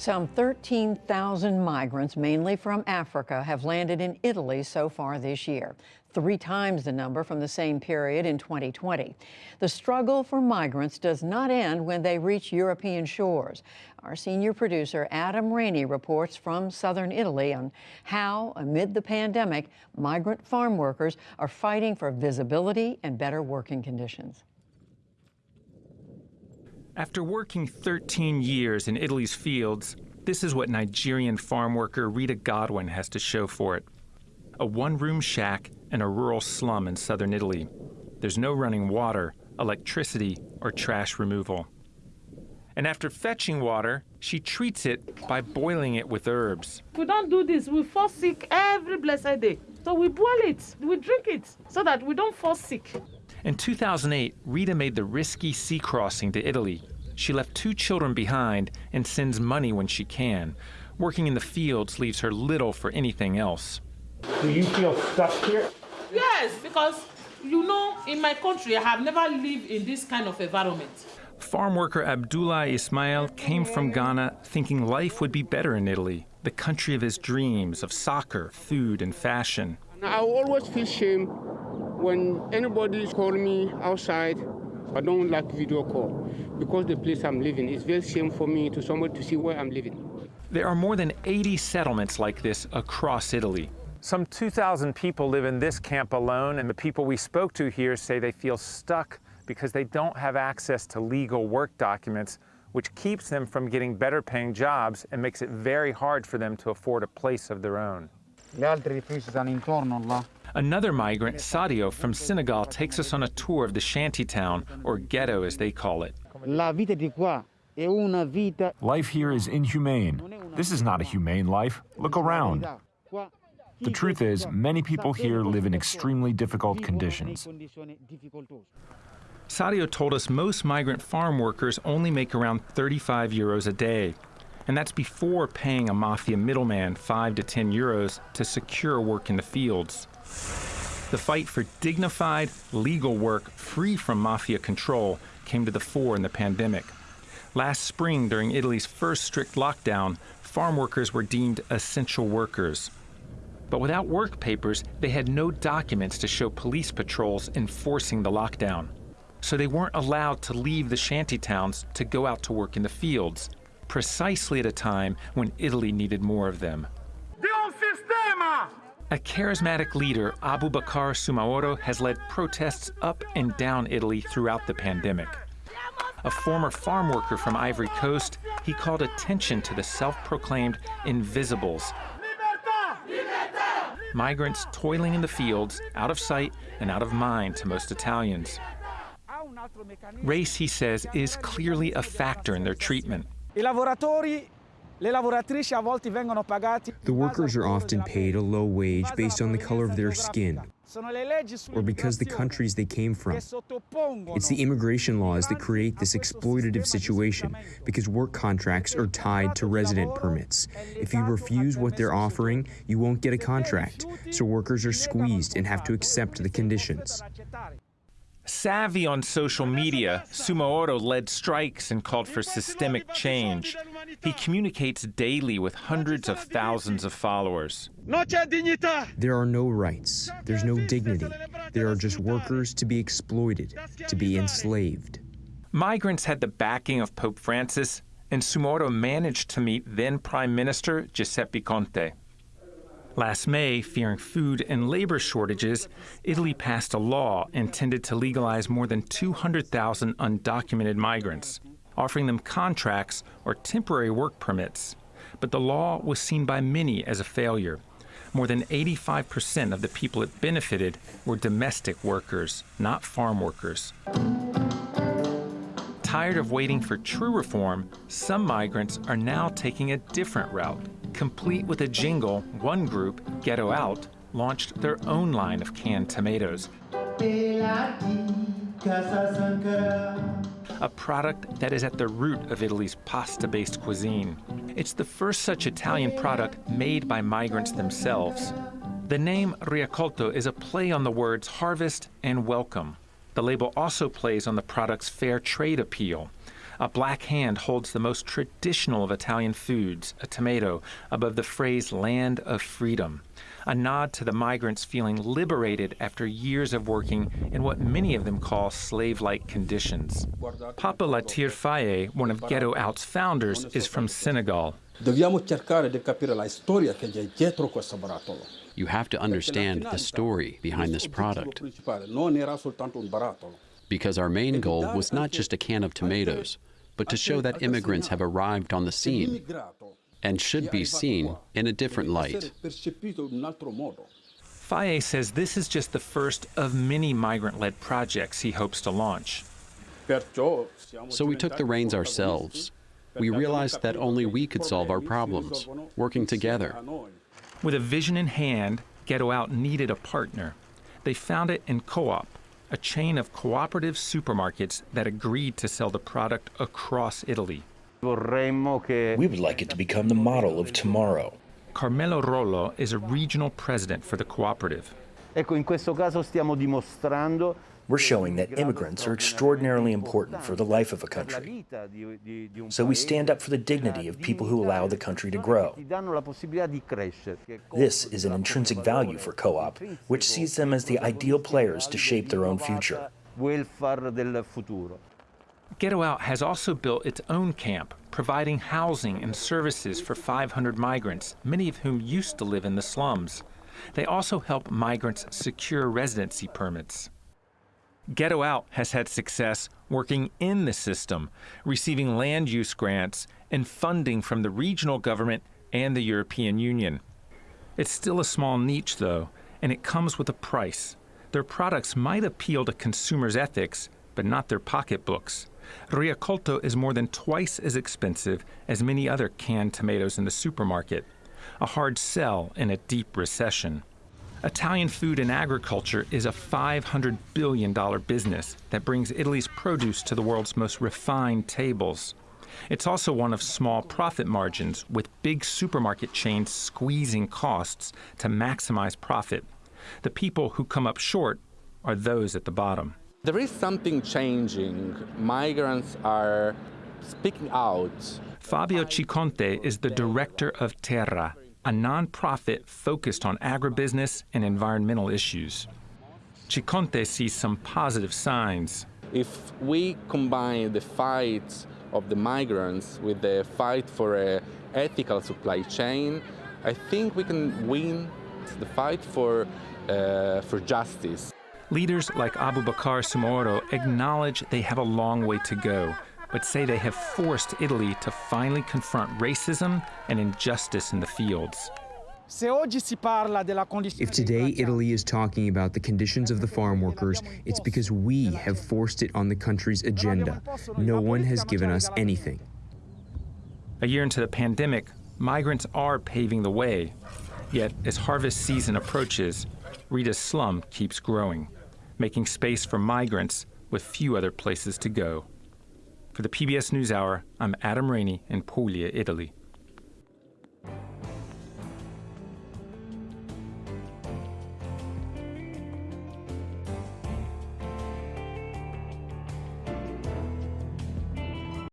Some 13,000 migrants, mainly from Africa, have landed in Italy so far this year, three times the number from the same period in 2020. The struggle for migrants does not end when they reach European shores. Our senior producer, Adam Rainey, reports from southern Italy on how, amid the pandemic, migrant farm workers are fighting for visibility and better working conditions. After working 13 years in Italy's fields, this is what Nigerian farm worker Rita Godwin has to show for it. A one-room shack in a rural slum in southern Italy. There's no running water, electricity, or trash removal. And after fetching water, she treats it by boiling it with herbs. We don't do this. We fall sick every blessed day. So we boil it, we drink it, so that we don't fall sick. In 2008, Rita made the risky sea crossing to Italy. She left two children behind and sends money when she can. Working in the fields leaves her little for anything else. Do you feel stuck here? Yes, because you know, in my country, I have never lived in this kind of environment. Farm worker Abdullah Ismail came from Ghana thinking life would be better in Italy, the country of his dreams of soccer, food, and fashion. I always feel shame when anybody is calling me outside, I don't like video call because the place I'm living is very shame for me to somebody to see where I'm living. There are more than 80 settlements like this across Italy. Some 2,000 people live in this camp alone, and the people we spoke to here say they feel stuck because they don't have access to legal work documents, which keeps them from getting better paying jobs and makes it very hard for them to afford a place of their own. Another migrant, Sadio from Senegal, takes us on a tour of the shanty town, or ghetto as they call it. Life here is inhumane. This is not a humane life. Look around. The truth is, many people here live in extremely difficult conditions. Sadio told us most migrant farm workers only make around 35 euros a day. And that's before paying a mafia middleman 5 to 10 euros to secure work in the fields. The fight for dignified, legal work free from mafia control came to the fore in the pandemic. Last spring, during Italy's first strict lockdown, farm workers were deemed essential workers. But without work papers, they had no documents to show police patrols enforcing the lockdown. So they weren't allowed to leave the shanty towns to go out to work in the fields, precisely at a time when Italy needed more of them. A charismatic leader, Abu Aboubakar Soumahoro, has led protests up and down Italy throughout the pandemic. A former farm worker from Ivory Coast, he called attention to the self-proclaimed invisibles. Migrants toiling in the fields, out of sight and out of mind to most Italians. Race, he says, is clearly a factor in their treatment. The workers are often paid a low wage based on the color of their skin or because the countries they came from. It's the immigration laws that create this exploitative situation because work contracts are tied to resident permits. If you refuse what they're offering, you won't get a contract, so workers are squeezed and have to accept the conditions. Savvy on social media, Soumahoro led strikes and called for systemic change. He communicates daily with hundreds of thousands of followers. There are no rights. There's no dignity. There are just workers to be exploited, to be enslaved. Migrants had the backing of Pope Francis, and Soumahoro managed to meet then Prime Minister Giuseppe Conte. Last May, fearing food and labor shortages, Italy passed a law intended to legalize more than 200,000 undocumented migrants, offering them contracts or temporary work permits. But the law was seen by many as a failure. More than 85% of the people it benefited were domestic workers, not farm workers. Tired of waiting for true reform, some migrants are now taking a different route. Complete with a jingle, one group, Ghetto Out, launched their own line of canned tomatoes. A product that is at the root of Italy's pasta-based cuisine. It's the first such Italian product made by migrants themselves. The name RiAccolto is a play on the words harvest and welcome. The label also plays on the product's fair trade appeal. A black hand holds the most traditional of Italian foods, a tomato, above the phrase land of freedom, a nod to the migrants feeling liberated after years of working in what many of them call slave like conditions. Papa Latyr Faye, one of Ghetto Out's founders, is from Senegal. Dobbiamo cercare di capire la storia che c'è dietro questo barattolo. You have to understand the story behind this product. Non era soltanto un barattolo. Because our main goal was not just a can of tomatoes, but to show that immigrants have arrived on the scene and should be seen in a different light. Faye says this is just the first of many migrant led projects he hopes to launch. So we took the reins ourselves. We realized that only we could solve our problems, working together. With a vision in hand, Ghetto Out needed a partner. They found it in Co-op, a chain of cooperative supermarkets that agreed to sell the product across Italy. We would like it to become the model of tomorrow. Carmelo Rollo is a regional president for the cooperative. Ecco, in questo caso stiamo dimostrando we're showing that immigrants are extraordinarily important for the life of a country. So we stand up for the dignity of people who allow the country to grow. This is an intrinsic value for co-op, which sees them as the ideal players to shape their own future. Ghetto Out has also built its own camp, providing housing and services for 500 migrants, many of whom used to live in the slums. They also help migrants secure residency permits. Ghetto Out has had success working in the system, receiving land use grants and funding from the regional government and the European Union. It's still a small niche, though, and it comes with a price. Their products might appeal to consumers' ethics, but not their pocketbooks. RiAccolto is more than twice as expensive as many other canned tomatoes in the supermarket, a hard sell in a deep recession. Italian food and agriculture is a $500 billion business that brings Italy's produce to the world's most refined tables. It's also one of small profit margins, with big supermarket chains squeezing costs to maximize profit. The people who come up short are those at the bottom. There is something changing. Migrants are speaking out. Fabio Ciconte is the director of Terra, a nonprofit focused on agribusiness and environmental issues. Ciconte sees some positive signs. If we combine the fight of the migrants with the fight for an ethical supply chain, I think we can win the fight for, uh, for justice. Leaders like Aboubakar Soumahoro acknowledge they have a long way to go, but say they have forced Italy to finally confront racism and injustice in the fields. If today Italy is talking about the conditions of the farm workers, it's because we have forced it on the country's agenda. No one has given us anything. A year into the pandemic, migrants are paving the way. Yet, as harvest season approaches, Rita's slum keeps growing, making space for migrants with few other places to go. For the PBS NewsHour, I'm Adam Rainey in Puglia, Italy.